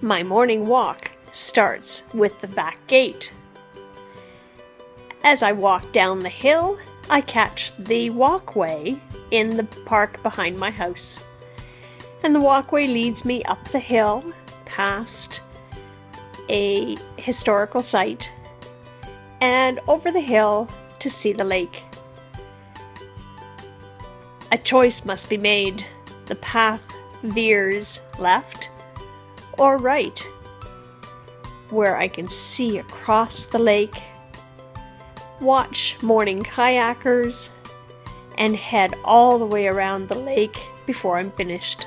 My morning walk starts with the back gate. As I walk down the hill, I catch the walkway in the park behind my house. And the walkway leads me up the hill past a historical site and over the hill to see the lake. A choice must be made. The path veers left or right, where I can see across the lake, watch morning kayakers, and head all the way around the lake before I'm finished.